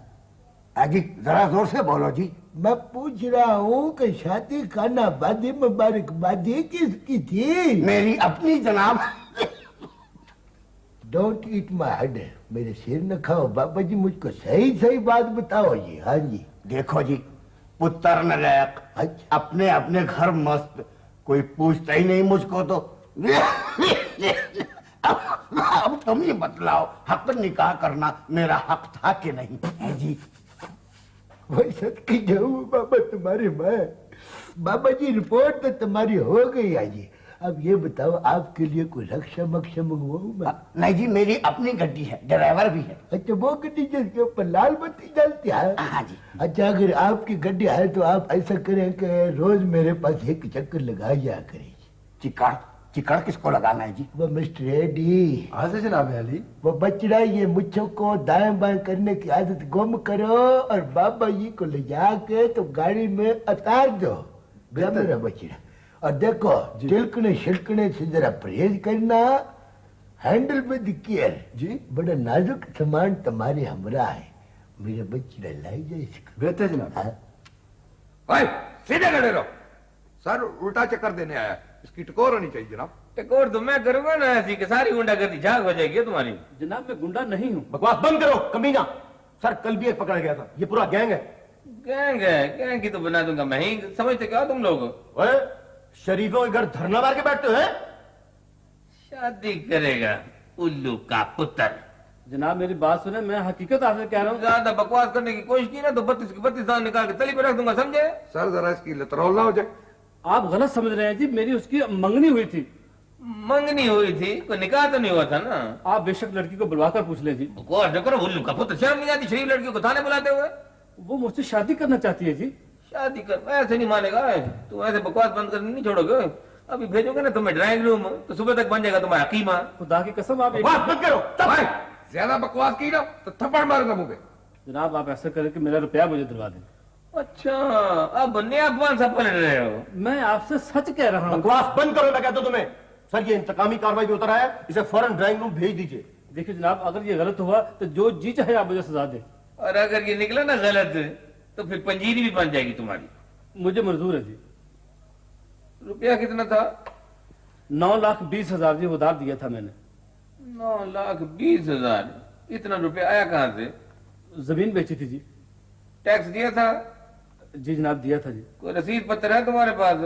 آجی ذرا زور سے بولو جی۔ میں پوچھ رہا ہوں کہ شادی خانہ بادی مبارک بادی کس کی تھی؟ میری اپنی جناب۔ ڈونٹ ایٹ مائی ہڈ میرے سیر نہ کھاؤ۔ بابا جی مجھ کو صحیح صحیح بات بتاؤ جی۔ ہاں جی۔ دیکھو جی پتر نلائق اچھا۔ اپنے اپنے گھر مست۔ کوئی پوچھتا ہی نہیں مجھ کو تو۔ اب تم یہ بتلاو حق نکاح کرنا میرا حق تھا کہ نہیں؟ ہے جی۔ کی جاؤں بابا تمہاری ماں بابا جی رپورٹ تو تمہاری ہو گئی ہے جی۔ اب یہ بتاؤ آپ کے لیے کوئی رکشا مکشا منگواؤں میں؟ نہیں جی میری اپنی گھٹی ہے ڈرائیور بھی ہے۔ اچھا وہ گھٹی جس کے اوپر لال بتی جالتی ہے۔ ہاں جی۔ اچھا اگر آپ کی گھٹی ہے تو آپ ایسا کریں کہ روز میرے پاس ایک چکر لگا جا کریں۔ چکا چکڑ کس کو لگانا ہے جی؟ وہ مسٹر ایڈی۔ حاضر جناب علی۔ وہ بچڑا یہ مچھوں کو دائیں بائیں کرنے کی عادت گم کرو اور بابا جی کو لے جا کے تو گاڑی میں اتار دو۔ میرا بچڑا۔ اور دیکھو جی۔ چلکنے شلکنے سے ذرا پرہیز کرنا ہینڈل ود کیئر۔ جی۔ بڑا نازک سامان تمہارے ہمراہ ہے۔ میرا بچڑا لائی جائے اس کو۔ بہتر جناب۔ ہاں۔ سیدھے کھڑے رہو۔ سر الٹا چکر دینے آیا۔ اس کی ٹکور ہونی چاہیے جناب۔ ٹکور تو میں کروں گا نا ایسی کہ ساری گنڈا گردی جھاگ ہو جائے گی تمہاری۔ جناب میں گنڈا نہیں ہوں۔ بکواس بند کرو کمینا سر کل بھی ایک پکڑا گیا تھا۔ یہ پورا گینگ ہے۔ گینگ ہے گینگ کی تو بنا دوں گا۔ میں ہی سمجھتے کیا تم لوگ شریفوں کے گھر دھرنا مار کے بیٹھتے ہیں؟ شادی کرے گا الو کا پتر۔ جناب میری بات سنیں میں حقیقت آپ سے کہہ رہا ہوں۔ زیادہ بکواس کرنے کی کوشش کی نا تو بتیس کی بتیس دان نکال کے تلی پہ رکھ دوں گا سمجھے؟ سر ذرا اس کی لترولہ ہو جائے۔ آپ غلط سمجھ رہے ہیں جی میری اس کی منگنی ہوئی تھی۔ منگنی ہوئی تھی؟ کوئی نکاح تو نہیں ہوا تھا نا؟ آپ بے شک لڑکی کو بلوا کر پوچھ لیں جی۔ شرم نہیں شریف لڑکی کو تھانے بلاتے ہوئے۔ وہ مجھ سے شادی کرنا چاہتی ہے جی۔ شادی کر ایسے نہیں مانے گا تم ایسے بکواس بند کرنے نہیں چھوڑو گے۔ ابھی بھیجو گے نا تمہیں ڈرائنگ روم تو صبح تک بن جائے گا تمہارا حکیمہ خدا کی قسم آپ کرو زیادہ بکواس کی نا تو تھپڑ ماروں گا جناب آپ ایسا کریں کہ میرا روپیہ مجھے دلوا دیں۔ اچھا اب بننے آپ کون سب پلے رہے ہو۔ میں آپ سے سچ کہہ رہا ہوں۔ بکواس بند کرو میں کہتا ہوں تمہیں۔ سر یہ انتقامی کاروائی بھی اتر آیا اسے فوراں ڈرائنگ روم بھیج دیجیے۔ دیکھیں جناب اگر یہ غلط ہوا تو جو جی چاہے آپ مجھے سزا دے اور اگر یہ نکلا نا غلط تو پھر پنجیری بھی بن جائے گی تمہاری۔ مجھے منظور ہے جی۔ روپیہ کتنا تھا؟ نو لاکھ بیس ہزار جی ادار دیا تھا میں نے۔ نو لاکھ بیس ہزار اتنا روپیہ آیا کہاں سے؟ زمین بیچی تھی جی۔ ٹیکس دیا تھا۔ جی جناب دیا تھا جی۔ کوئی رسید پتر ہے تمہارے پاس؟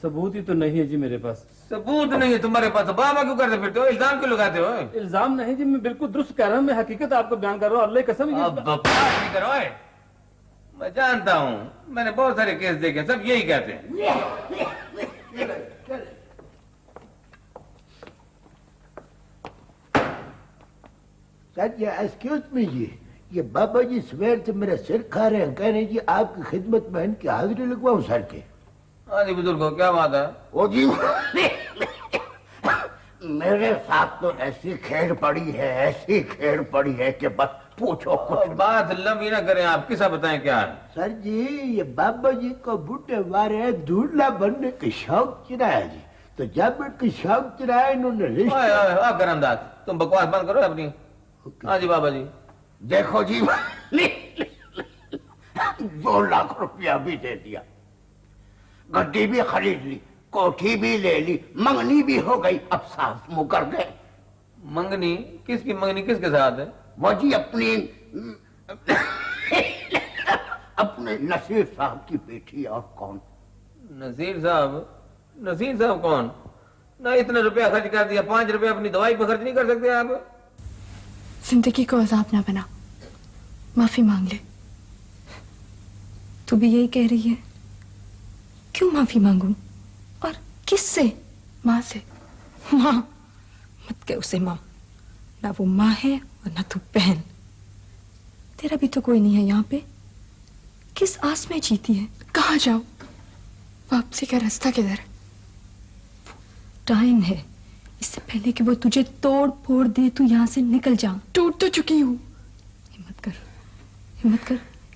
ثبوت ہی تو نہیں ہے جی میرے پاس۔ ثبوت نہیں ہے تمہارے پاس بابا کیوں کرتے پھرتے ہو؟ الزام کیوں لگاتے ہو؟ الزام نہیں جی میں بالکل درست کہہ رہا ہوں میں حقیقت آپ کو بیان کر رہا ہوں۔ اللہ قسم نہیں کرو میں جانتا ہوں میں نے بہت سارے کیس دیکھے سب یہی کہتے ہیں۔ That, ایسکیوز میں me. یہ بابا جی سویر سے میرا سر کھا رہے ہیں کہہ رہے جی آپ کی خدمت میں ان کی حاضری لگواؤں سر کے۔ ہاں جی بزرگوں کیا بات ہے؟ وہ جی میرے ساتھ تو ایسی کھیڑ پڑی ہے ایسی کھیڑ پڑی ہے کہ بس پوچھو کچھ بات لمبی نہ کریں آپ کسا بتائیں کیا ہے؟ سر جی یہ بابا جی کو بوٹے وارے دھولا بننے کی شوق چرایا جی۔ تو جب ان کی شوق چرایا انہوں نے رشتہ کرم داد تم بکواس بند کرو اپنی۔ ہاں جی بابا جی۔ دیکھو جی دو لاکھ روپیہ بھی دے دیا گڈی بھی خرید لی کوٹھی بھی لے لی منگنی بھی ہو گئی اب ساس منہ کر گئے منگنی کس کی منگنی کس کے ساتھ ہے وہ جی اپنی اپنے نصیر صاحب کی بیٹی اور کون نصیر صاحب نصیر صاحب کون نہ اتنا روپیہ خرچ کر دیا پانچ روپیہ اپنی دوائی پہ خرچ نہیں کر سکتے آپ زندگی کو عذاب نہ بنا۔ معافی مانگ لے۔ تو بھی یہی کہہ رہی ہے۔ کیوں معافی مانگوں؟ اور کس سے؟ ماں سے۔ ماں، مت کہ اسے ماں۔ نہ وہ ماں ہے اور نہ تو بہن۔ تیرا بھی تو کوئی نہیں ہے یہاں پہ۔ کس آس میں جیتی ہے؟ کہاں جاؤ؟ واپسی کا راستہ کدھر ٹائم ہے۔ اس سے پہلے کہ وہ تجھے توڑ پھوڑ دے تو یہاں سے نکل جا۔ ٹوٹ تو چکی ہوں۔ ہمت کر ہمت کر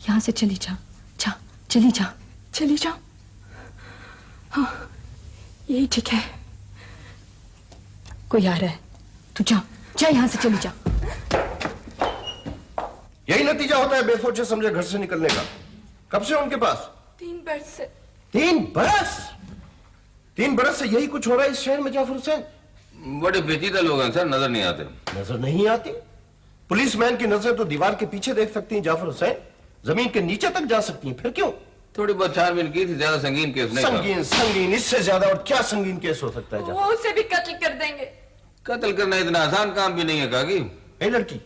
یہاں سے چلی جا۔ جا چلی جا۔ چلی جا۔ ہاں یہی ٹھیک ہے۔ کوئی آ رہا ہے۔ تو جا جا یہاں سے چلی جا۔ یہی نتیجہ ہوتا ہے بے سوچے سمجھے گھر سے نکلنے کا۔ کب سے ان کے پاس؟ تین برس سے۔ تین برس؟ تین برس سے یہی کچھ ہو رہا ہے اس شہر میں جعفر حسین؟ بڑے پیچیدہ لوگ ہیں سر نظر نہیں آتے۔ نظر نہیں آتی؟ پولیس مین کی نظر تو دیوار کے پیچھے دیکھ سکتی ہیں جعفر حسین۔ زمین کے نیچے تک جا سکتی ہیں پھر کیوں؟ تھوڑی بہت چار مین کی تھی زیادہ سنگین کیس نہیں سنگین سنگین اس سے زیادہ اور کیا سنگین کیس ہو سکتا ہے وہ اسے بھی قتل کر دیں گے۔ قتل کرنا اتنا آسان کام بھی نہیں ہے کاغی اے لڑکی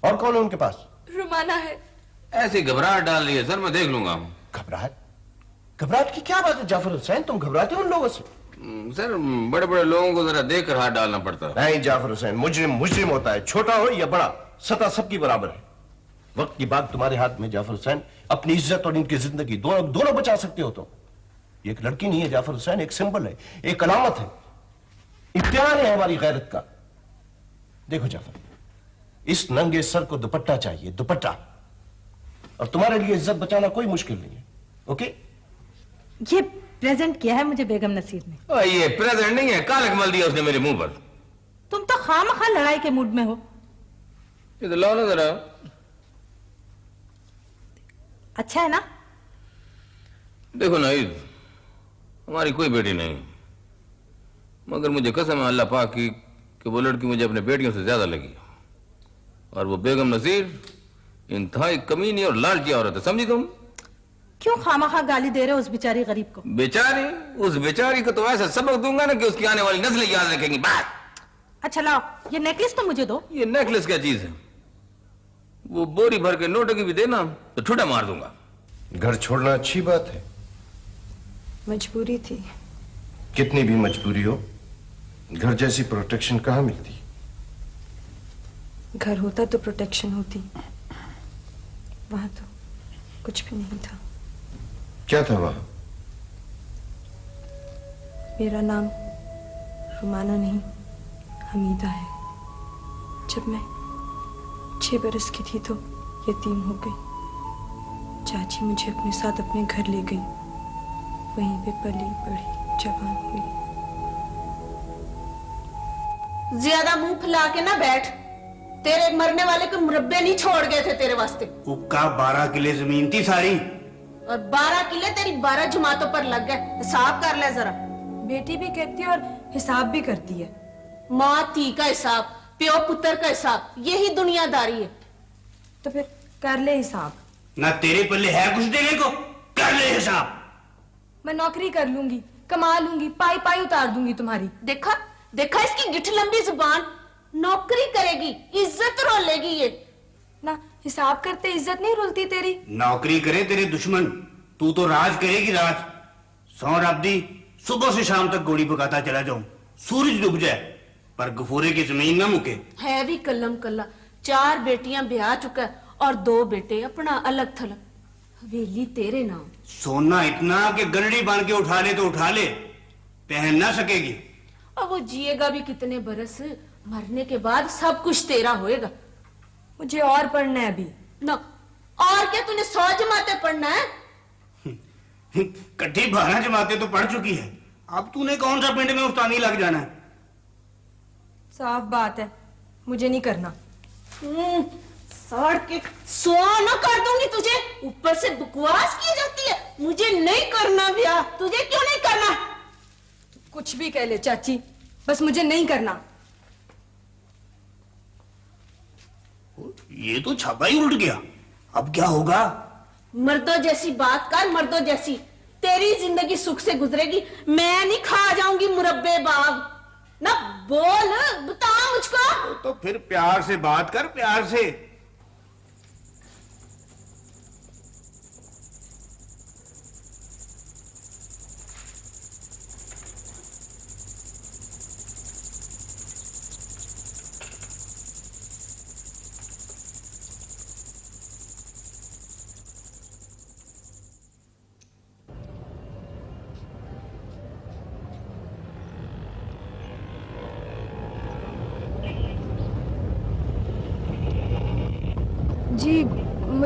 اور کون ہے ان کے پاس؟ رومانا ہے۔ ایسی گھبراہٹ ڈال رہی ہے سر میں دیکھ لوں گا۔ گھبراہٹ؟ گھبراہٹ کی کیا بات ہے جعفر حسین؟ تم گھبراتے ہو ان لوگوں سے۔ سر بڑے بڑے لوگوں کو ذرا دیکھ کر ہاتھ ڈالنا پڑتا۔ ہے نہیں جعفر حسین مجرم مجرم ہوتا ہے چھوٹا ہو یا بڑا سطح سب کی برابر ہے۔ وقت کی بات تمہارے ہاتھ میں جعفر حسین اپنی عزت اور ان کی زندگی دونوں دونوں بچا سکتے ہو تو یہ ایک لڑکی نہیں ہے جعفر حسین ایک سمبل ہے ایک علامت ہے۔ امتحان ہے ہماری غیرت کا۔ دیکھو جعفر اس ننگے سر کو دوپٹہ چاہیے دوپٹہ۔ اور تمہارے لیے عزت بچانا کوئی مشکل نہیں ہے اوکے؟ یہ پریزنٹ کیا ہے مجھے بیگم نصیر نے؟ یہ پریزنٹ نہیں ہے۔ کال اکمل دیا اس نے میرے منہ پر۔ تم تو خام خواہ لڑائی کے موڈ میں ہو۔ یہ لاؤ نا ذرا۔ اچھا ہے نا؟ دیکھو نا ہماری کوئی بیٹی نہیں۔ مگر مجھے قسم ہے اللہ پاک کی کہ وہ لڑکی مجھے اپنے بیٹیوں سے زیادہ لگی۔ اور وہ بیگم نصیر انتہائی کمینی اور لالچی عورت ہے سمجھی تم؟ کیوں خامہ خواہ گالی دے رہے اس بیچاری غریب کو؟ بیچاری؟ اس بیچاری کو تو ایسا سبق دوں گا نا کہ اس کی آنے والی نسلیں یاد رکھیں گی بات اچھا لاؤ یہ نیکلس تو مجھے دو۔ یہ نیکلس کیا چیز ہے؟ وہ بوری بھر کے نوٹوں کی بھی دینا تو ٹھوٹا مار دوں گا۔ گھر چھوڑنا اچھی بات ہے۔ مجبوری تھی۔ کتنی بھی مجبوری ہو گھر جیسی پروٹیکشن کہاں ملتی؟ گھر ہوتا تو پروٹیکشن ہوتی۔ وہاں تو کچھ بھی نہیں تھا۔ کیا تھا وہاں؟ میرا نام رومانہ نہیں حمیدہ ہے۔ جب میں چھ برس کی تھی تو یتیم ہو گئی۔ چاچی مجھے اپنے ساتھ اپنے گھر لے گئی۔ وہیں پہ پلی بڑھی جوان ہوئی۔ زیادہ منہ پھلا کے نہ بیٹھ۔ تیرے مرنے والے کو مربے نہیں چھوڑ گئے تھے تیرے واسطے۔ بارہ کلے زمین تھی ساری۔ اور بارہ قلعے تیری بارہ جماعتوں پر لگ گئے۔ حساب کر لے ذرا۔ بیٹی بھی کہتی ہے اور حساب بھی کرتی ہے۔ ماں تی کا حساب پیو پتر کا حساب یہی دنیا داری ہے۔ تو پھر کر لے حساب۔ نہ تیرے پلے ہے کچھ دینے کو کر لے حساب۔ میں نوکری کر لوں گی کما لوں گی پائی پائی اتار دوں گی تمہاری۔ دیکھا دیکھا اس کی گٹھ لمبی زبان نوکری کرے گی عزت رو لے گی یہ۔ حساب کرتے عزت نہیں رولتی تیری۔ نوکری کرے تیرے دشمن۔ تو تو راج کرے گی راج سو دی صبح سے شام تک گوڑی پکاتا چلا جاؤں۔ سورج ڈوب جائے پر گفورے کی زمین نہ مکے۔ ہے بھی کلم کلا۔ چار بیٹیاں بیاہ چکا اور دو بیٹے اپنا الگ تھلگ حویلی تیرے نام۔ سونا اتنا کہ گلڑی بن کے اٹھا لے تو اٹھا لے۔ پہن نہ سکے گی۔ اور وہ جیے گا بھی کتنے برس مرنے کے بعد سب کچھ تیرا ہوئے گا۔ مجھے اور پڑھنا ہے ابھی۔ نہ اور کیا تھی سو جماعتیں پڑھنا ہے؟ کٹھی بارہ جماعتیں تو پڑھ چکی ہے اب تو نے کون سا پنڈ میں افتانی لگ جانا ہے؟ صاف بات ہے مجھے نہیں کرنا۔ سڑ کے سو نہ کر دوں گی تجھے۔ اوپر سے بکواس کی جاتی ہے۔ مجھے نہیں کرنا بیا تجھے کیوں نہیں کرنا؟ کچھ بھی کہہ لے چاچی بس مجھے نہیں کرنا۔ یہ تو چھاپا ہی الٹ گیا۔ اب کیا ہوگا؟ مردوں جیسی بات کر مردوں جیسی۔ تیری زندگی سکھ سے گزرے گی۔ میں نہیں کھا جاؤں گی مربے باغ۔ نہ بول بتا مجھ کو۔ تو پھر پیار سے بات کر پیار سے۔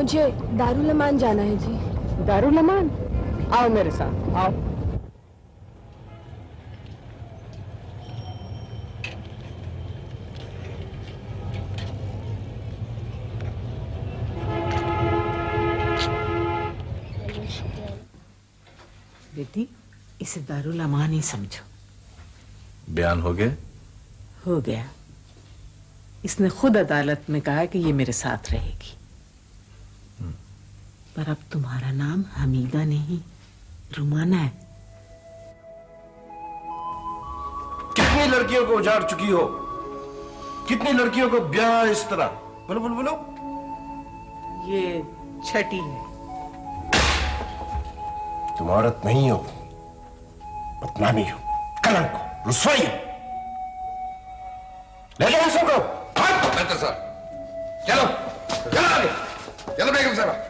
مجھے دارالمان جانا ہے جی۔ دارالمان؟ آؤ میرے ساتھ آؤ۔ بیٹی اسے دارالامان ہی سمجھو۔ بیان ہو گیا؟ ہو گیا۔ اس نے خود عدالت میں کہا کہ یہ میرے ساتھ رہے گی۔ پر اب تمہارا نام حمیدہ نہیں رومانا ہے۔ کتنی لڑکیوں کو اجاڑ چکی ہو؟ کتنی لڑکیوں کو بیا اس طرح؟ بولو بولو بولو۔ یہ چھٹی ہے۔ تم عورت نہیں ہو بدنامی ہو کلنک ہو رسوائی ہو۔ لے لو سب کو چلو چلو چلو بیگم صاحبہ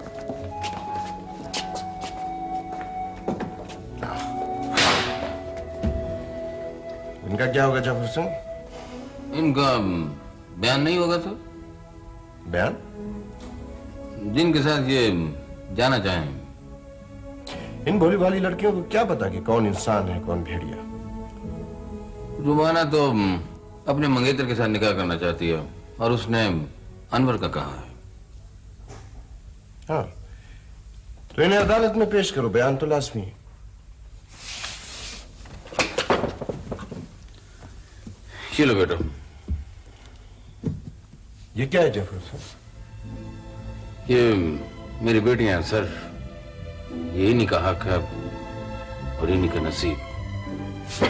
ان کا کیا ہوگا جعفر سنگھ؟ ان کا بیان نہیں ہوگا سر بیان؟ جن کے ساتھ یہ جانا چاہیں۔ ان بھولی بھالی لڑکیوں کو کیا پتا کہ کون انسان ہے کون بھیڑیا؟ رومانہ تو اپنے منگیتر کے ساتھ نکاح کرنا چاہتی ہے اور اس نے انور کا کہا ہے۔ ہاں۔ تو انہیں عدالت میں پیش کرو بیان تو لازمی ہے۔ چلو بیٹا یہ کیا ہے جفر سر یہ میری بیٹیاں ہیں سر۔ یہی نہیں حق ہے اور یہی نہیں کا نصیب۔